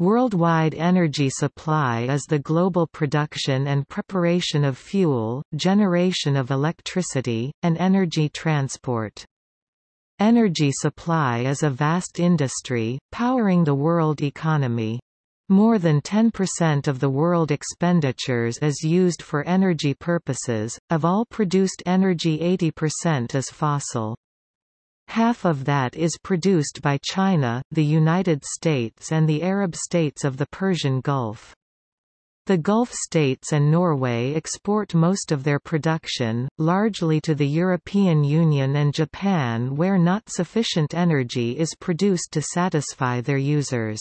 Worldwide energy supply is the global production and preparation of fuel, generation of electricity, and energy transport. Energy supply is a vast industry, powering the world economy. More than 10% of the world expenditures is used for energy purposes, of all produced energy 80% is fossil. Half of that is produced by China, the United States and the Arab states of the Persian Gulf. The Gulf states and Norway export most of their production, largely to the European Union and Japan where not sufficient energy is produced to satisfy their users.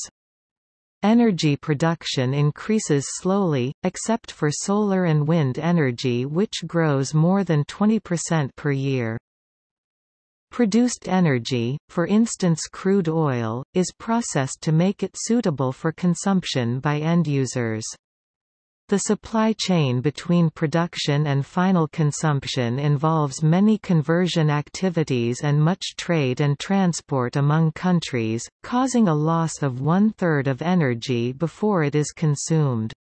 Energy production increases slowly, except for solar and wind energy which grows more than 20% per year. Produced energy, for instance crude oil, is processed to make it suitable for consumption by end users. The supply chain between production and final consumption involves many conversion activities and much trade and transport among countries, causing a loss of one-third of energy before it is consumed.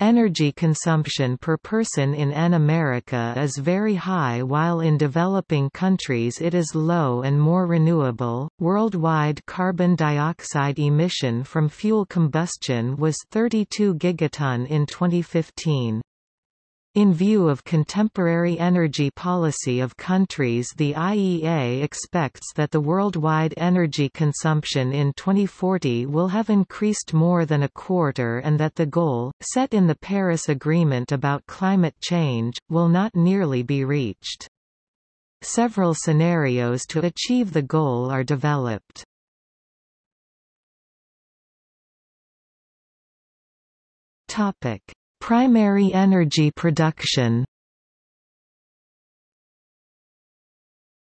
Energy consumption per person in N America is very high while in developing countries it is low and more renewable. Worldwide carbon dioxide emission from fuel combustion was 32 gigaton in 2015. In view of contemporary energy policy of countries the IEA expects that the worldwide energy consumption in 2040 will have increased more than a quarter and that the goal, set in the Paris Agreement about climate change, will not nearly be reached. Several scenarios to achieve the goal are developed. Topic Primary energy production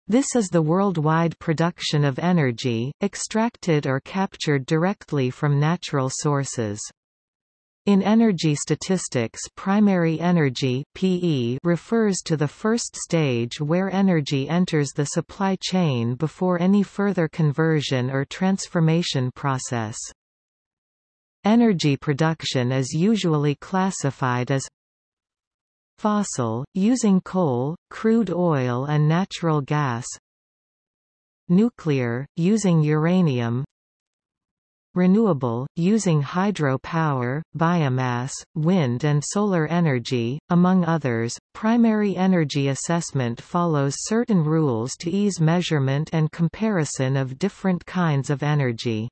This is the worldwide production of energy, extracted or captured directly from natural sources. In energy statistics primary energy PE refers to the first stage where energy enters the supply chain before any further conversion or transformation process. Energy production is usually classified as fossil, using coal, crude oil and natural gas nuclear, using uranium renewable, using hydropower, biomass, wind and solar energy, among others. Primary energy assessment follows certain rules to ease measurement and comparison of different kinds of energy.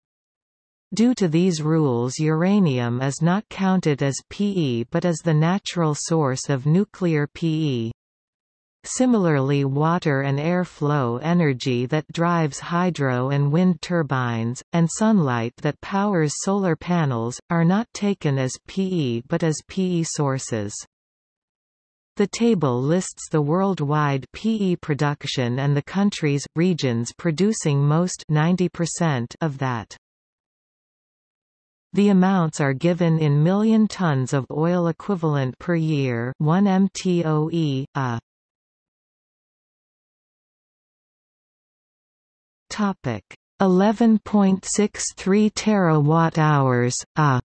Due to these rules uranium is not counted as PE but as the natural source of nuclear PE. Similarly water and air flow energy that drives hydro and wind turbines, and sunlight that powers solar panels, are not taken as PE but as PE sources. The table lists the worldwide PE production and the countries, regions producing most 90% of that. The amounts are given in million tons of oil equivalent per year 1 mtoe, a. Topic 11.63 terawatt hours, a.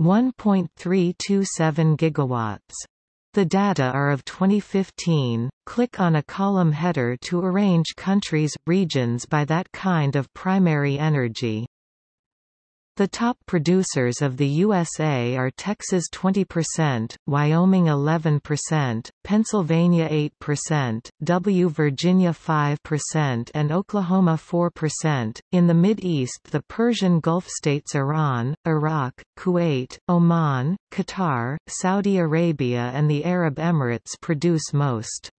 1.327 gigawatts the data are of 2015. Click on a column header to arrange countries, regions by that kind of primary energy. The top producers of the USA are Texas 20%, Wyoming 11%, Pennsylvania 8%, W Virginia 5% and Oklahoma 4%. In the Mid-East the Persian Gulf states Iran, Iraq, Kuwait, Oman, Qatar, Saudi Arabia and the Arab Emirates produce most.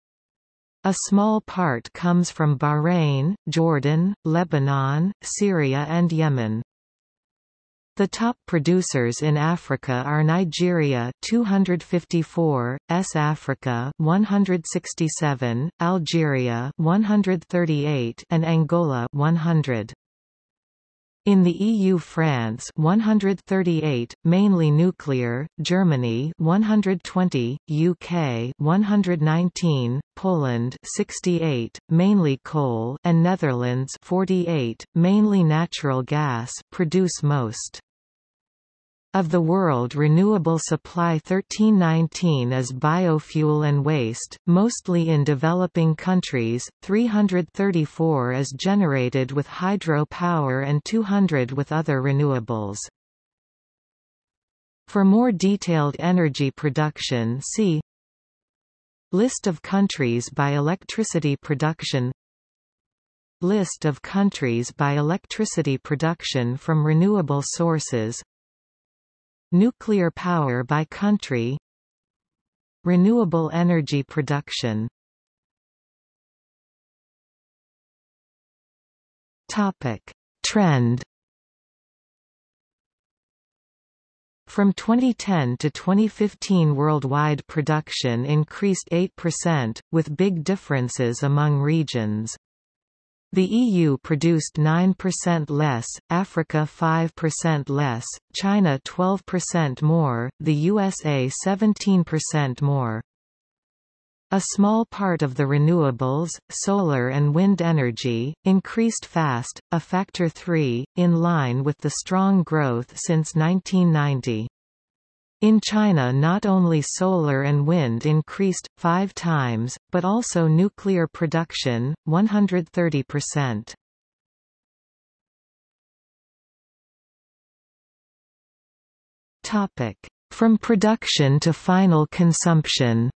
A small part comes from Bahrain, Jordan, Lebanon, Syria and Yemen. The top producers in Africa are Nigeria 254, S Africa 167, Algeria 138 and Angola 100. In the EU France 138, mainly nuclear, Germany 120, UK 119, Poland 68, mainly coal and Netherlands 48, mainly natural gas produce most. Of the world renewable supply 1319 is biofuel and waste, mostly in developing countries, 334 is generated with hydro power and 200 with other renewables. For more detailed energy production see List of countries by electricity production List of countries by electricity production from renewable sources Nuclear power by country Renewable energy production Topic. Trend From 2010 to 2015 worldwide production increased 8%, with big differences among regions. The EU produced 9% less, Africa 5% less, China 12% more, the USA 17% more. A small part of the renewables, solar and wind energy, increased fast, a factor 3, in line with the strong growth since 1990. In China not only solar and wind increased, five times, but also nuclear production, 130%. From production to final consumption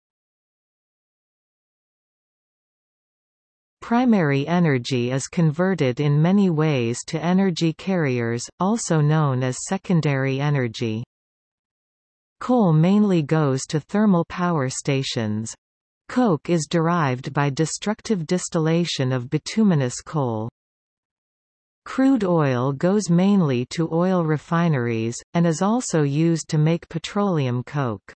Primary energy is converted in many ways to energy carriers, also known as secondary energy. Coal mainly goes to thermal power stations. Coke is derived by destructive distillation of bituminous coal. Crude oil goes mainly to oil refineries, and is also used to make petroleum coke.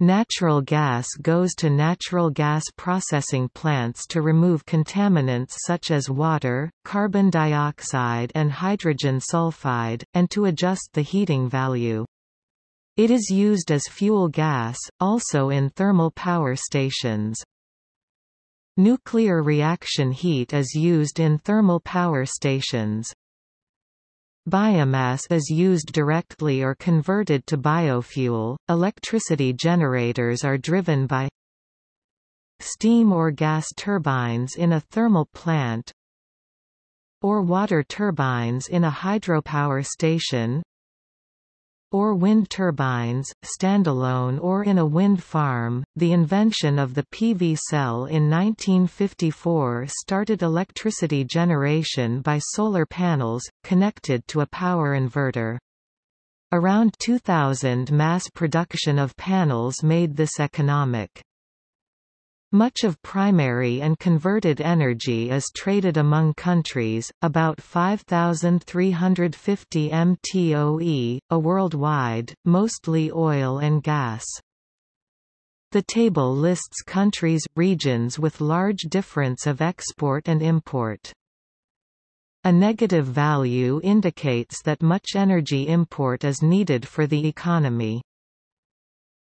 Natural gas goes to natural gas processing plants to remove contaminants such as water, carbon dioxide and hydrogen sulfide, and to adjust the heating value. It is used as fuel gas, also in thermal power stations. Nuclear reaction heat is used in thermal power stations. Biomass is used directly or converted to biofuel. Electricity generators are driven by steam or gas turbines in a thermal plant or water turbines in a hydropower station or wind turbines, standalone or in a wind farm. The invention of the PV cell in 1954 started electricity generation by solar panels, connected to a power inverter. Around 2000 mass production of panels made this economic. Much of primary and converted energy is traded among countries, about 5,350 mtoe, a worldwide, mostly oil and gas. The table lists countries, regions with large difference of export and import. A negative value indicates that much energy import is needed for the economy.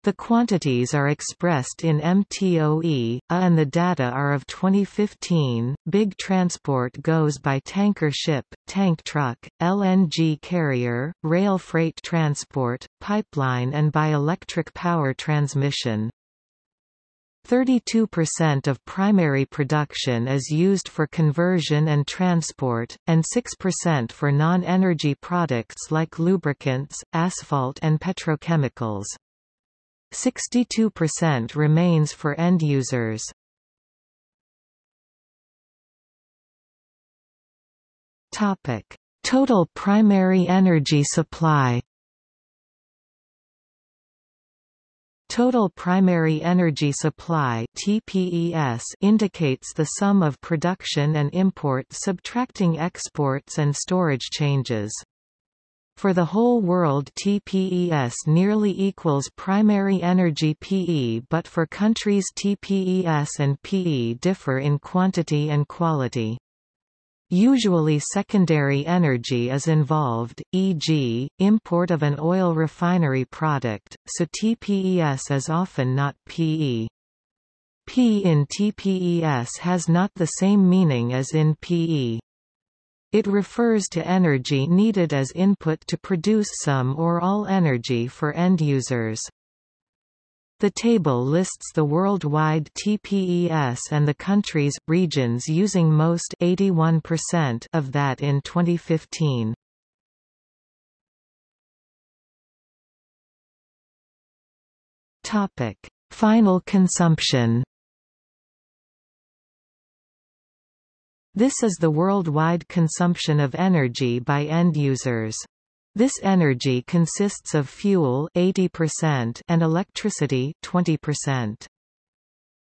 The quantities are expressed in MTOE, A and the data are of 2015. Big transport goes by tanker ship, tank truck, LNG carrier, rail freight transport, pipeline and by electric power transmission. 32% of primary production is used for conversion and transport, and 6% for non-energy products like lubricants, asphalt and petrochemicals. 62% remains for end users. Topic: Total primary energy supply. Total primary energy supply (TPES) indicates the sum of production and import subtracting exports and storage changes. For the whole world TPES nearly equals primary energy PE but for countries TPES and PE differ in quantity and quality. Usually secondary energy is involved, e.g., import of an oil refinery product, so TPES is often not PE. P in TPES has not the same meaning as in PE. It refers to energy needed as input to produce some or all energy for end users. The table lists the worldwide TPES and the countries, regions using most 81% of that in 2015. Topic: Final consumption. This is the worldwide consumption of energy by end users. This energy consists of fuel 80% and electricity 20%.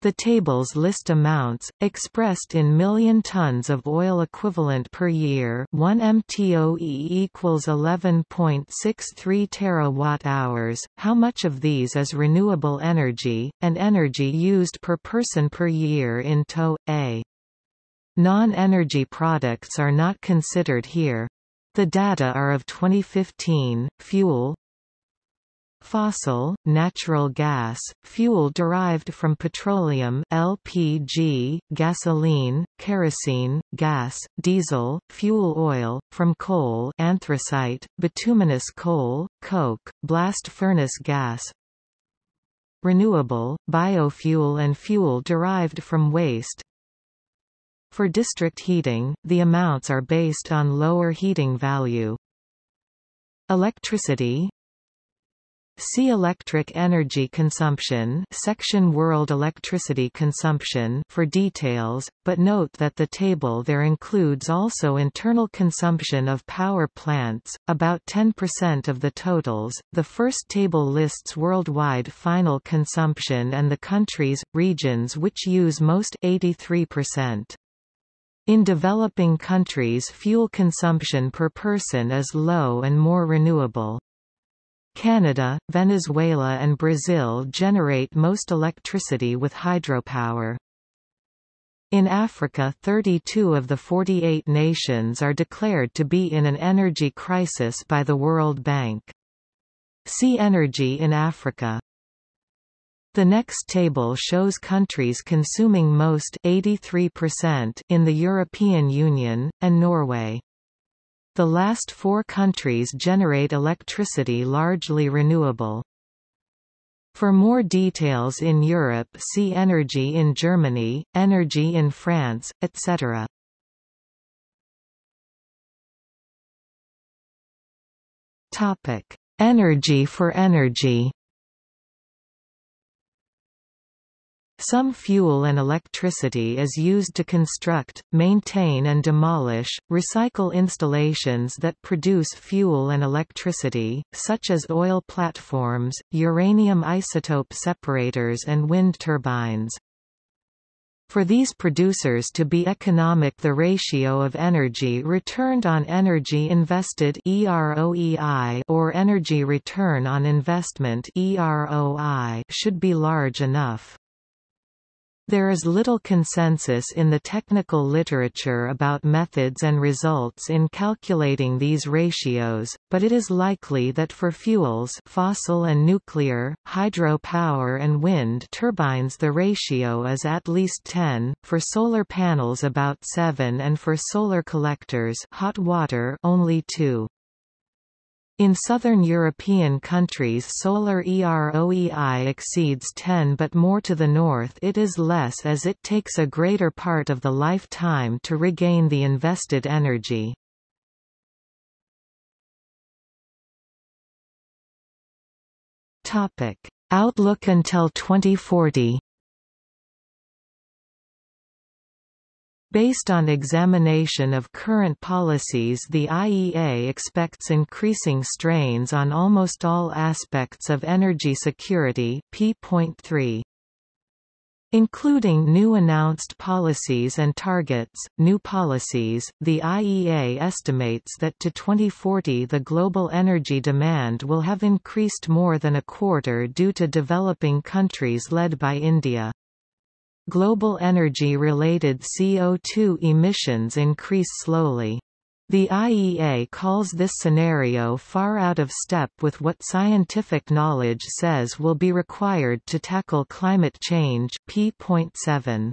The tables list amounts, expressed in million tons of oil equivalent per year 1 mtoe equals 11.63 terawatt-hours, how much of these is renewable energy, and energy used per person per year in TOE. Non-energy products are not considered here. The data are of 2015, fuel Fossil, natural gas, fuel derived from petroleum LPG, gasoline, kerosene, gas, diesel, fuel oil, from coal anthracite, bituminous coal, coke, blast furnace gas Renewable, biofuel and fuel derived from waste for district heating, the amounts are based on lower heating value. Electricity See electric energy consumption section World electricity consumption for details, but note that the table there includes also internal consumption of power plants, about 10% of the totals. The first table lists worldwide final consumption and the countries, regions which use most 83%. In developing countries fuel consumption per person is low and more renewable. Canada, Venezuela and Brazil generate most electricity with hydropower. In Africa 32 of the 48 nations are declared to be in an energy crisis by the World Bank. See Energy in Africa. The next table shows countries consuming most 83% in the European Union, and Norway. The last four countries generate electricity largely renewable. For more details in Europe see Energy in Germany, Energy in France, etc. Energy for energy Some fuel and electricity is used to construct, maintain and demolish, recycle installations that produce fuel and electricity, such as oil platforms, uranium isotope separators and wind turbines. For these producers to be economic the ratio of energy returned on energy invested or energy return on investment should be large enough. There is little consensus in the technical literature about methods and results in calculating these ratios, but it is likely that for fuels fossil and nuclear, hydro power and wind turbines the ratio is at least 10, for solar panels about 7 and for solar collectors hot water only 2. In southern European countries solar EROEI exceeds 10 but more to the north it is less as it takes a greater part of the lifetime to regain the invested energy. Outlook until 2040 Based on examination of current policies the IEA expects increasing strains on almost all aspects of energy security P.3. Including new announced policies and targets, new policies, the IEA estimates that to 2040 the global energy demand will have increased more than a quarter due to developing countries led by India. Global energy-related CO2 emissions increase slowly. The IEA calls this scenario far out of step with what scientific knowledge says will be required to tackle climate change p.7.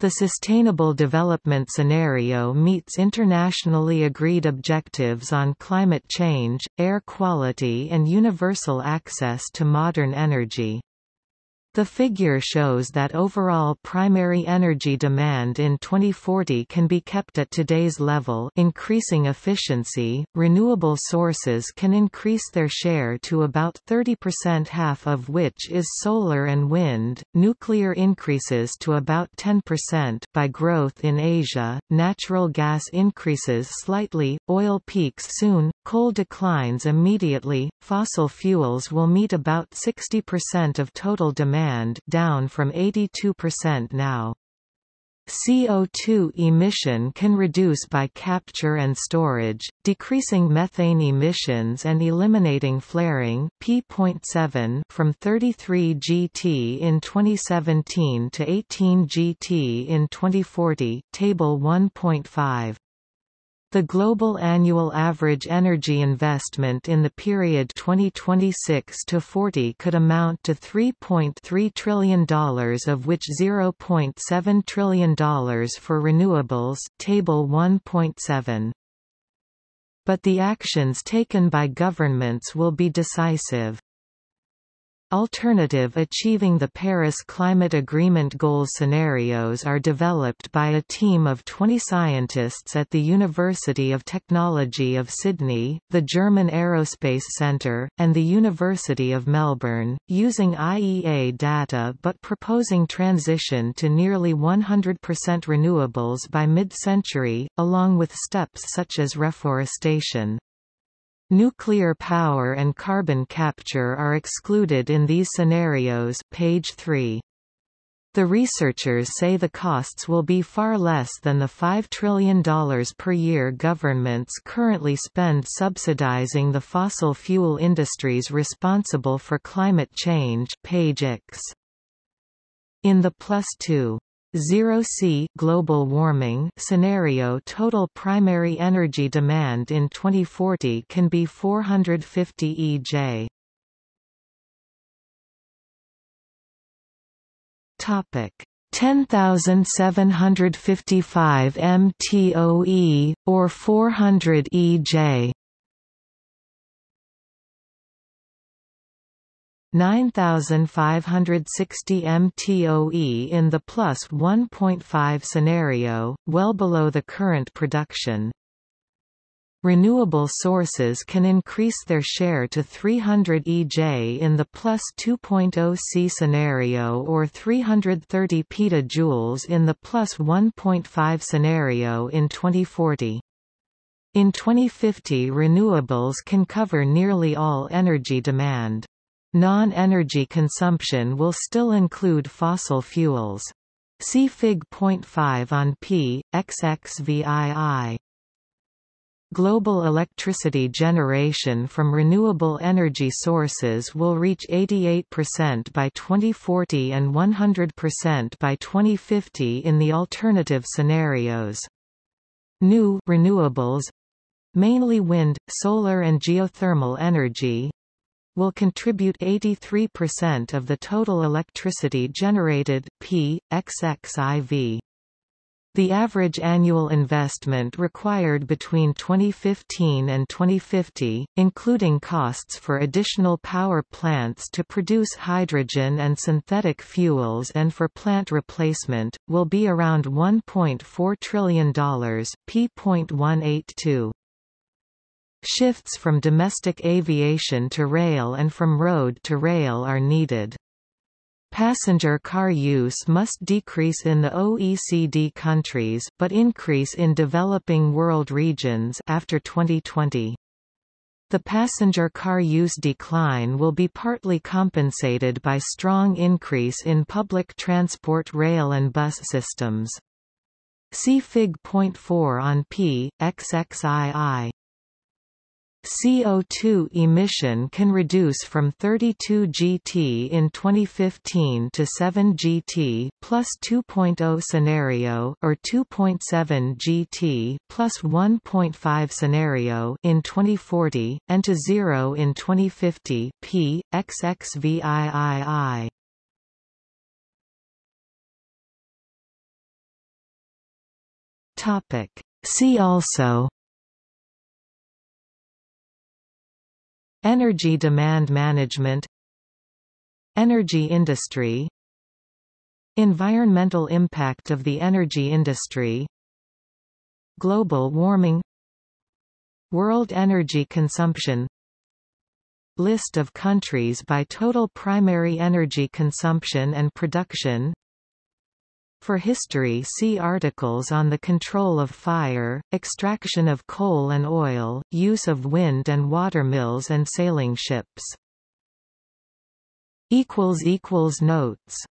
The Sustainable Development Scenario meets internationally agreed objectives on climate change, air quality and universal access to modern energy. The figure shows that overall primary energy demand in 2040 can be kept at today's level increasing efficiency, renewable sources can increase their share to about 30% half of which is solar and wind, nuclear increases to about 10% by growth in Asia, natural gas increases slightly, oil peaks soon, coal declines immediately, fossil fuels will meet about 60% of total demand demand down from 82% now. CO2 emission can reduce by capture and storage, decreasing methane emissions and eliminating flaring P.7 from 33 GT in 2017 to 18 GT in 2040 Table 1.5 the global annual average energy investment in the period 2026 to 40 could amount to $3.3 trillion of which $0.7 trillion for renewables table 1.7. But the actions taken by governments will be decisive. Alternative achieving the Paris Climate Agreement goals scenarios are developed by a team of 20 scientists at the University of Technology of Sydney, the German Aerospace Centre, and the University of Melbourne, using IEA data but proposing transition to nearly 100% renewables by mid-century, along with steps such as reforestation. Nuclear power and carbon capture are excluded in these scenarios page 3. The researchers say the costs will be far less than the $5 trillion per year governments currently spend subsidizing the fossil fuel industries responsible for climate change page X. In the plus 2 Zero C global warming scenario total primary energy demand in 2040 can be 450 EJ. Topic 10755 mtoe or 400 EJ 9560 mtoe in the plus 1.5 scenario, well below the current production. Renewable sources can increase their share to 300 EJ in the plus 2.0 C scenario or 330 petajoules in the plus 1.5 scenario in 2040. In 2050 renewables can cover nearly all energy demand. Non-energy consumption will still include fossil fuels. See Fig. 0.5 on p. xxvii. Global electricity generation from renewable energy sources will reach 88% by 2040 and 100% by 2050 in the alternative scenarios. New renewables mainly wind, solar and geothermal energy will contribute 83% of the total electricity generated p. xxiv. The average annual investment required between 2015 and 2050, including costs for additional power plants to produce hydrogen and synthetic fuels and for plant replacement, will be around $1.4 trillion p.182. Shifts from domestic aviation to rail and from road to rail are needed. Passenger car use must decrease in the OECD countries but increase in developing world regions after 2020. The passenger car use decline will be partly compensated by strong increase in public transport rail and bus systems. See Fig. 4 on p. xxii. CO2 emission can reduce from 32 GT in 2015 to 7 GT plus 2.0 scenario or 2.7 GT plus 1.5 scenario in 2040 and to 0 in 2050 p xxviii. See also Energy demand management Energy industry Environmental impact of the energy industry Global warming World energy consumption List of countries by total primary energy consumption and production for history see articles on the control of fire, extraction of coal and oil, use of wind and water mills and sailing ships. Notes